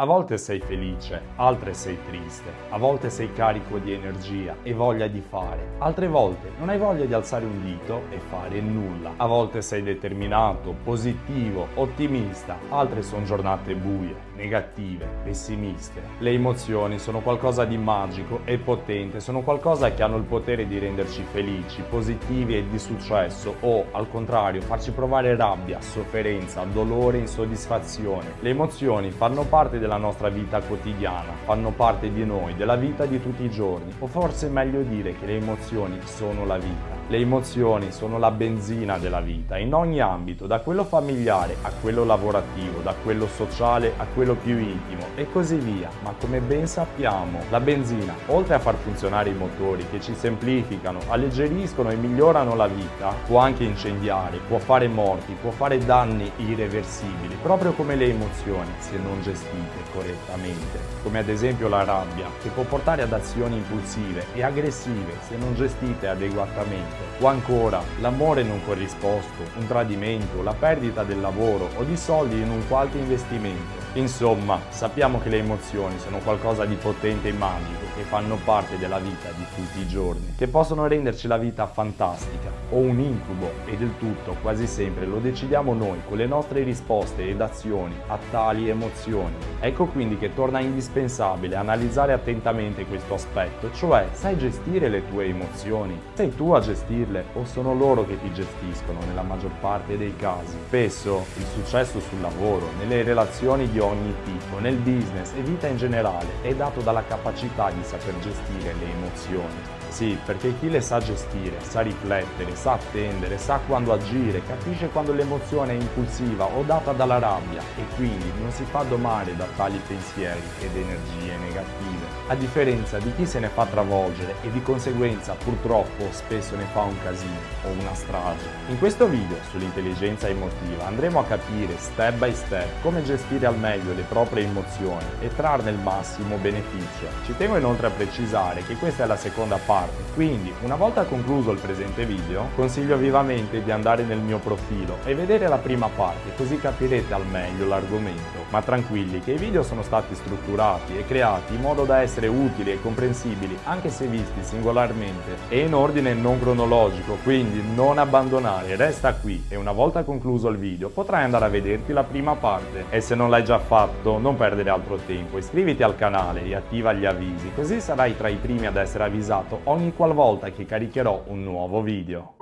A volte sei felice, altre sei triste, a volte sei carico di energia e voglia di fare, altre volte non hai voglia di alzare un dito e fare nulla. A volte sei determinato, positivo, ottimista, altre sono giornate buie, negative, pessimiste. Le emozioni sono qualcosa di magico e potente, sono qualcosa che hanno il potere di renderci felici, positivi e di successo o, al contrario, farci provare rabbia, sofferenza, dolore, insoddisfazione. Le emozioni fanno parte della nostra vita quotidiana, fanno parte di noi, della vita di tutti i giorni, o forse è meglio dire che le emozioni sono la vita. Le emozioni sono la benzina della vita, in ogni ambito, da quello familiare a quello lavorativo, da quello sociale a quello più intimo e così via. Ma come ben sappiamo, la benzina, oltre a far funzionare i motori che ci semplificano, alleggeriscono e migliorano la vita, può anche incendiare, può fare morti, può fare danni irreversibili, proprio come le emozioni, se non gestite correttamente, come ad esempio la rabbia, che può portare ad azioni impulsive e aggressive se non gestite adeguatamente, o ancora l'amore non corrisposto, un tradimento, la perdita del lavoro o di soldi in un qualche investimento. Insomma, sappiamo che le emozioni sono qualcosa di potente e magico che fanno parte della vita di tutti i giorni, che possono renderci la vita fantastica o un incubo e del tutto quasi sempre lo decidiamo noi con le nostre risposte ed azioni a tali emozioni. Ecco quindi che torna indispensabile analizzare attentamente questo aspetto, cioè sai gestire le tue emozioni? Sei tu a gestirle o sono loro che ti gestiscono nella maggior parte dei casi? Spesso il successo sul lavoro, nelle relazioni di ogni tipo, nel business e vita in generale è dato dalla capacità di saper gestire le emozioni. Sì, perché chi le sa gestire, sa riflettere, sa attendere, sa quando agire, capisce quando l'emozione è impulsiva o data dalla rabbia e quindi non si fa domare da tali pensieri ed energie negative. A differenza di chi se ne fa travolgere e di conseguenza purtroppo spesso ne fa un casino o una strage. In questo video sull'intelligenza emotiva andremo a capire step by step come gestire al meglio le proprie emozioni e trarne il massimo beneficio. Ci tengo inoltre a precisare che questa è la seconda parte. Quindi, una volta concluso il presente video, consiglio vivamente di andare nel mio profilo e vedere la prima parte, così capirete al meglio l'argomento. Ma tranquilli che i video sono stati strutturati e creati in modo da essere utili e comprensibili anche se visti singolarmente e in ordine non cronologico, quindi non abbandonare, resta qui e una volta concluso il video potrai andare a vederti la prima parte. E se non l'hai già fatto, non perdere altro tempo, iscriviti al canale e attiva gli avvisi, così sarai tra i primi ad essere avvisato ogni qualvolta che caricherò un nuovo video.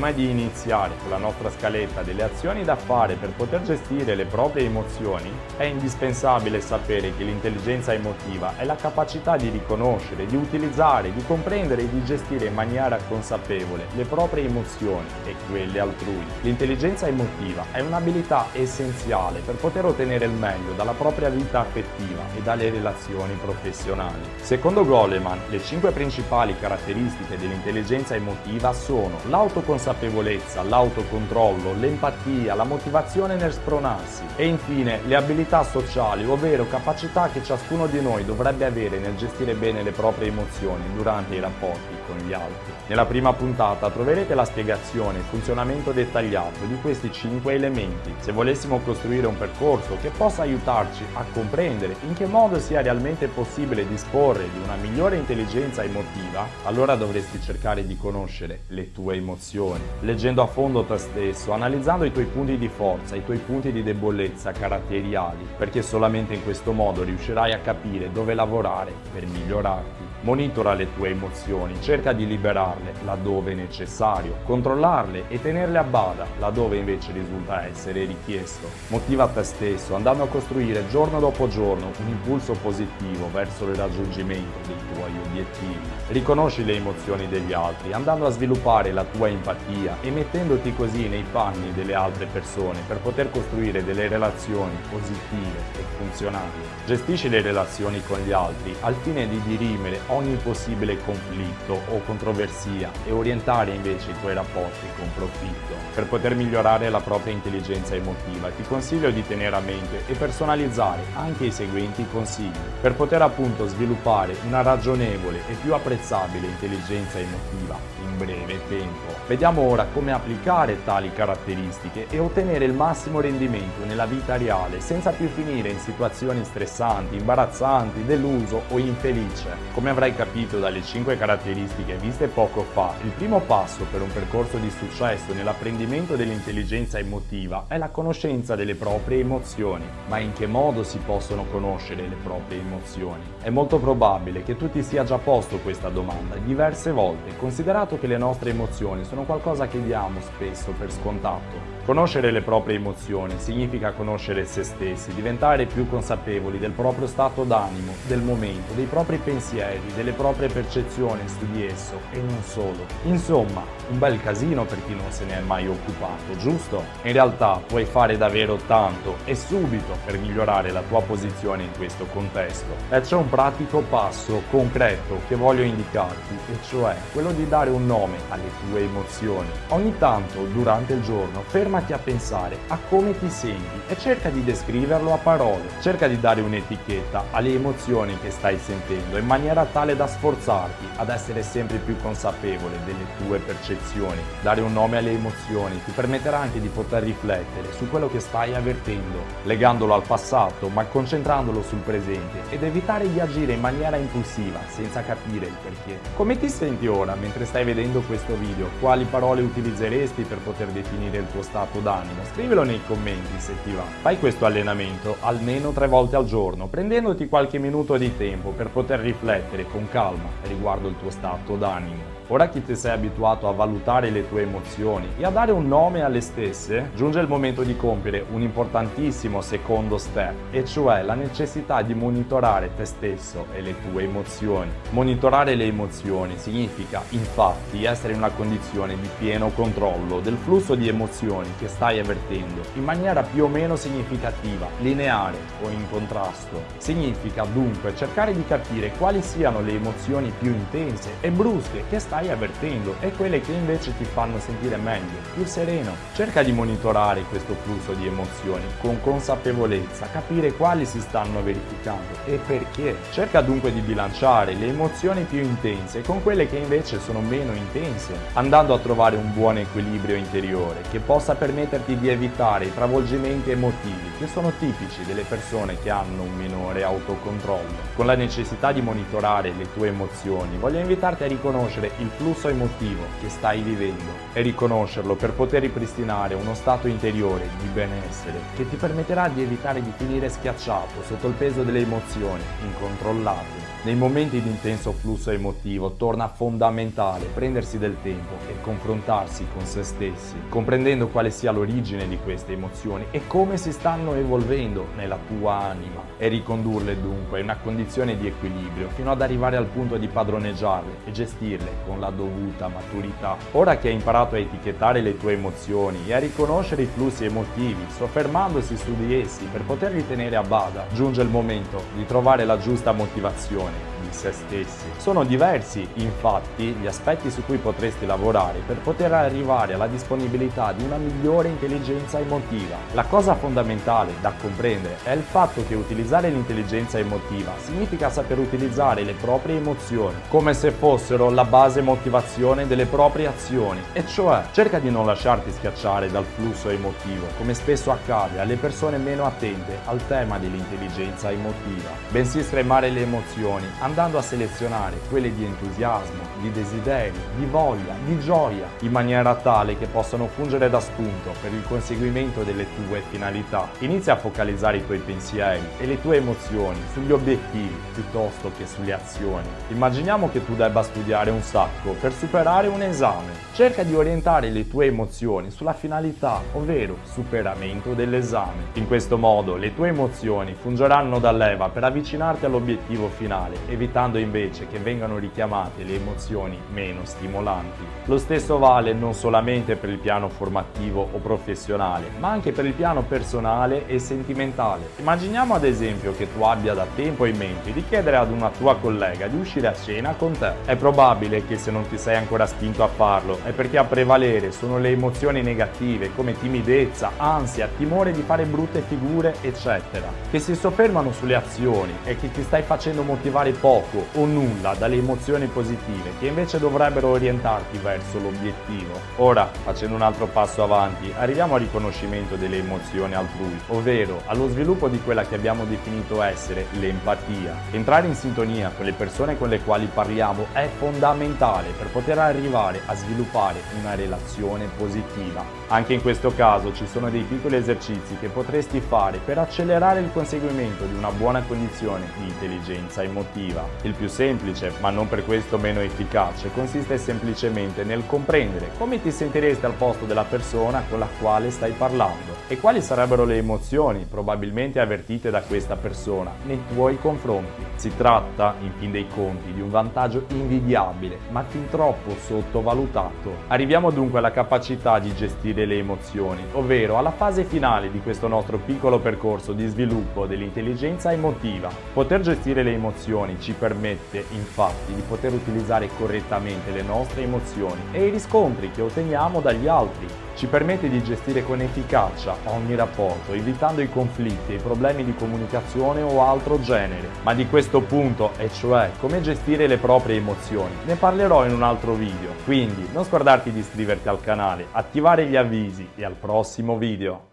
Prima di iniziare con la nostra scaletta delle azioni da fare per poter gestire le proprie emozioni, è indispensabile sapere che l'intelligenza emotiva è la capacità di riconoscere, di utilizzare, di comprendere e di gestire in maniera consapevole le proprie emozioni e quelle altrui. L'intelligenza emotiva è un'abilità essenziale per poter ottenere il meglio dalla propria vita affettiva e dalle relazioni professionali. Secondo Goleman, le cinque principali caratteristiche dell'intelligenza emotiva sono l'autoconsapevolezza consapevolezza, l'autocontrollo, l'empatia, la motivazione nel spronarsi e infine le abilità sociali, ovvero capacità che ciascuno di noi dovrebbe avere nel gestire bene le proprie emozioni durante i rapporti con gli altri. Nella prima puntata troverete la spiegazione e funzionamento dettagliato di questi cinque elementi. Se volessimo costruire un percorso che possa aiutarci a comprendere in che modo sia realmente possibile disporre di una migliore intelligenza emotiva, allora dovresti cercare di conoscere le tue emozioni, leggendo a fondo te stesso, analizzando i tuoi punti di forza, i tuoi punti di debolezza caratteriali, perché solamente in questo modo riuscirai a capire dove lavorare per migliorarti. Monitora le tue emozioni, cerca di liberarle laddove necessario, controllarle e tenerle a bada laddove invece risulta essere richiesto. Motiva te stesso andando a costruire giorno dopo giorno un impulso positivo verso il raggiungimento dei tuoi obiettivi. Riconosci le emozioni degli altri andando a sviluppare la tua empatia e mettendoti così nei panni delle altre persone per poter costruire delle relazioni positive e funzionali. Gestisci le relazioni con gli altri al fine di dirimere ogni possibile conflitto o controversia sia e orientare invece i tuoi rapporti con profitto. Per poter migliorare la propria intelligenza emotiva ti consiglio di tenere a mente e personalizzare anche i seguenti consigli per poter appunto sviluppare una ragionevole e più apprezzabile intelligenza emotiva in breve tempo. Vediamo ora come applicare tali caratteristiche e ottenere il massimo rendimento nella vita reale senza più finire in situazioni stressanti, imbarazzanti, deluso o infelice. Come avrai capito dalle 5 caratteristiche viste poco fa, il primo passo per un percorso di successo nell'apprendimento dell'intelligenza emotiva è la conoscenza delle proprie emozioni. Ma in che modo si possono conoscere le proprie emozioni? È molto probabile che tu ti sia già posto questa domanda diverse volte, considerato che le nostre emozioni sono qualcosa che diamo spesso per scontato. Conoscere le proprie emozioni significa conoscere se stessi, diventare più consapevoli del proprio stato d'animo, del momento, dei propri pensieri, delle proprie percezioni su di esso e non solo. Insomma, un bel casino per chi non se ne è mai occupato, giusto? In realtà puoi fare davvero tanto e subito per migliorare la tua posizione in questo contesto. E c'è un pratico passo concreto che voglio indicarti, e cioè quello di dare un nome alle tue emozioni. Ogni tanto, durante il giorno, fermati a pensare a come ti senti e cerca di descriverlo a parole. Cerca di dare un'etichetta alle emozioni che stai sentendo in maniera tale da sforzarti ad essere sempre più consapevole delle tue percezioni. Dare un nome alle emozioni ti permetterà anche di poter riflettere su quello che stai avvertendo, legandolo al passato ma concentrandolo sul presente ed evitare di agire in maniera impulsiva senza capire il perché. Come ti senti ora mentre stai vedendo questo video? Quali parole utilizzeresti per poter definire il tuo stato d'animo? Scrivilo nei commenti se ti va. Fai questo allenamento almeno tre volte al giorno, prendendoti qualche minuto di tempo per poter riflettere con calma riguardo il tuo stato d'animo. Ora che ti sei abituato a valutare le tue emozioni e a dare un nome alle stesse, giunge il momento di compiere un importantissimo secondo step, e cioè la necessità di monitorare te stesso e le tue emozioni. Monitorare le emozioni significa infatti essere in una condizione di pieno controllo del flusso di emozioni che stai avvertendo in maniera più o meno significativa, lineare o in contrasto. Significa dunque cercare di capire quali siano le emozioni più intense e brusche che stai stai avvertendo e quelle che invece ti fanno sentire meglio, più sereno. Cerca di monitorare questo flusso di emozioni con consapevolezza, capire quali si stanno verificando e perché. Cerca dunque di bilanciare le emozioni più intense con quelle che invece sono meno intense, andando a trovare un buon equilibrio interiore che possa permetterti di evitare i travolgimenti emotivi che sono tipici delle persone che hanno un minore autocontrollo. Con la necessità di monitorare le tue emozioni, voglio invitarti a riconoscere il flusso emotivo che stai vivendo e riconoscerlo per poter ripristinare uno stato interiore di benessere che ti permetterà di evitare di finire schiacciato sotto il peso delle emozioni incontrollate. Nei momenti di intenso flusso emotivo torna fondamentale prendersi del tempo e confrontarsi con se stessi, comprendendo quale sia l'origine di queste emozioni e come si stanno evolvendo nella tua anima e ricondurle dunque in una condizione di equilibrio fino ad arrivare al punto di padroneggiarle e gestirle con la dovuta maturità. Ora che hai imparato a etichettare le tue emozioni e a riconoscere i flussi emotivi, soffermandosi su di essi per poterli tenere a bada, giunge il momento di trovare la giusta motivazione se stessi. Sono diversi, infatti, gli aspetti su cui potresti lavorare per poter arrivare alla disponibilità di una migliore intelligenza emotiva. La cosa fondamentale da comprendere è il fatto che utilizzare l'intelligenza emotiva significa saper utilizzare le proprie emozioni come se fossero la base motivazione delle proprie azioni, e cioè cerca di non lasciarti schiacciare dal flusso emotivo, come spesso accade alle persone meno attente al tema dell'intelligenza emotiva, bensì stremare le emozioni, andando a selezionare quelle di entusiasmo, di desiderio, di voglia, di gioia, in maniera tale che possano fungere da spunto per il conseguimento delle tue finalità. Inizia a focalizzare i tuoi pensieri e le tue emozioni sugli obiettivi piuttosto che sulle azioni. Immaginiamo che tu debba studiare un sacco per superare un esame. Cerca di orientare le tue emozioni sulla finalità, ovvero superamento dell'esame. In questo modo le tue emozioni fungeranno da leva per avvicinarti all'obiettivo finale, evitando invece che vengano richiamate le emozioni meno stimolanti. Lo stesso vale non solamente per il piano formativo o professionale, ma anche per il piano personale e sentimentale. Immaginiamo ad esempio che tu abbia da tempo in mente di chiedere ad una tua collega di uscire a cena con te. È probabile che se non ti sei ancora spinto a farlo perché a prevalere sono le emozioni negative come timidezza, ansia, timore di fare brutte figure, eccetera, che si soffermano sulle azioni e che ti stai facendo motivare poco o nulla dalle emozioni positive che invece dovrebbero orientarti verso l'obiettivo. Ora, facendo un altro passo avanti, arriviamo al riconoscimento delle emozioni altrui, ovvero allo sviluppo di quella che abbiamo definito essere l'empatia. Entrare in sintonia con le persone con le quali parliamo è fondamentale per poter arrivare a sviluppare una relazione positiva. Anche in questo caso ci sono dei piccoli esercizi che potresti fare per accelerare il conseguimento di una buona condizione di intelligenza emotiva. Il più semplice, ma non per questo meno efficace, consiste semplicemente nel comprendere come ti sentiresti al posto della persona con la quale stai parlando e quali sarebbero le emozioni probabilmente avvertite da questa persona nei tuoi confronti. Si tratta, in fin dei conti, di un vantaggio invidiabile, ma fin troppo sottovalutato. Arriviamo dunque alla capacità di gestire le emozioni, ovvero alla fase finale di questo nostro piccolo percorso di sviluppo dell'intelligenza emotiva. Poter gestire le emozioni ci permette infatti di poter utilizzare correttamente le nostre emozioni e i riscontri che otteniamo dagli altri ci permette di gestire con efficacia ogni rapporto, evitando i conflitti e i problemi di comunicazione o altro genere. Ma di questo punto, e cioè come gestire le proprie emozioni, ne parlerò in un altro video. Quindi non scordarti di iscriverti al canale, attivare gli avvisi e al prossimo video.